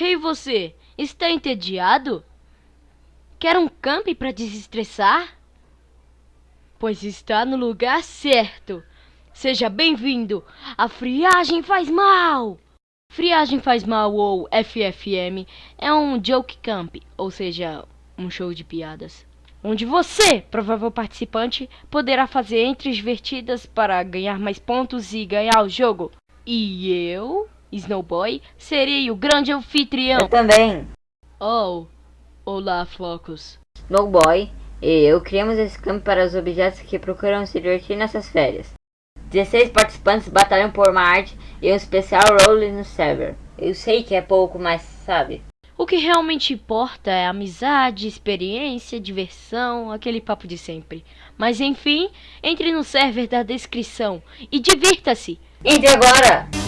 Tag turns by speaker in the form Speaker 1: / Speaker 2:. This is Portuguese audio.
Speaker 1: Ei você, está entediado? Quer um camp para desestressar? Pois está no lugar certo. Seja bem-vindo. A friagem faz mal. Friagem faz mal ou FFM é um joke camp, ou seja, um show de piadas, onde você, provável participante, poderá fazer entres divertidas para ganhar mais pontos e ganhar o jogo. E eu, Snowboy, serei o grande anfitrião.
Speaker 2: Eu também.
Speaker 1: Oh, olá, Flocos.
Speaker 2: Snowboy e eu criamos esse campo para os objetos que procuram se divertir nessas férias. 16 participantes batalham por uma arte e um especial role no server. Eu sei que é pouco, mas sabe.
Speaker 1: O que realmente importa é amizade, experiência, diversão, aquele papo de sempre. Mas enfim, entre no server da descrição e divirta-se!
Speaker 2: Entre agora!